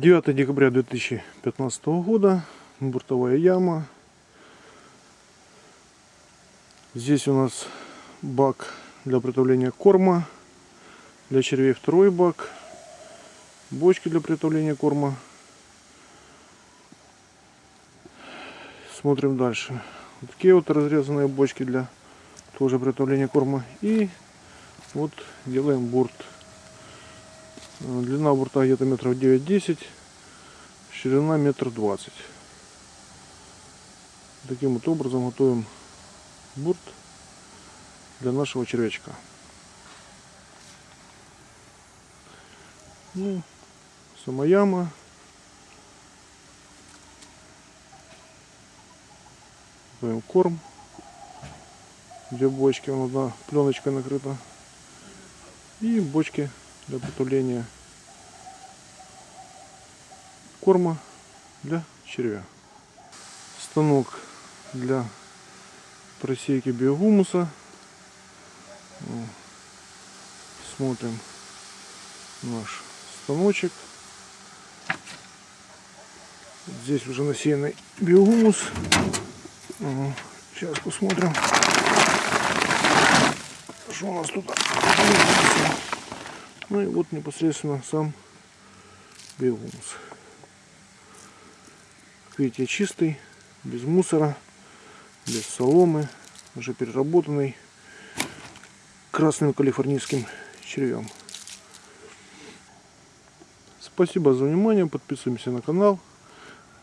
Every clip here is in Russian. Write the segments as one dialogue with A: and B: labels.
A: 9 декабря 2015 года. Буртовая яма. Здесь у нас бак для приготовления корма. Для червей второй бак. Бочки для приготовления корма. Смотрим дальше. Вот такие вот разрезанные бочки для тоже приготовления корма. И вот делаем бурт. Длина бурта где-то метров 9-10, ширина метр двадцать. Таким вот образом готовим бурт для нашего червячка. Ну, сама яма. Даем корм. Две бочки, одна пленочкой накрыта. И бочки для приготовления корма для червя. Станок для просейки биогумуса. Ну, Смотрим наш станочек. Здесь уже насеянный биогумус. Ага, Сейчас посмотрим, что у нас тут. Ну и вот непосредственно сам биогумус. Как видите, чистый, без мусора, без соломы, уже переработанный красным калифорнийским червем. Спасибо за внимание, подписываемся на канал.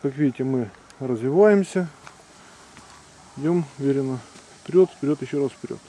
A: Как видите, мы развиваемся. Идем уверенно вперед, вперед, еще раз вперед.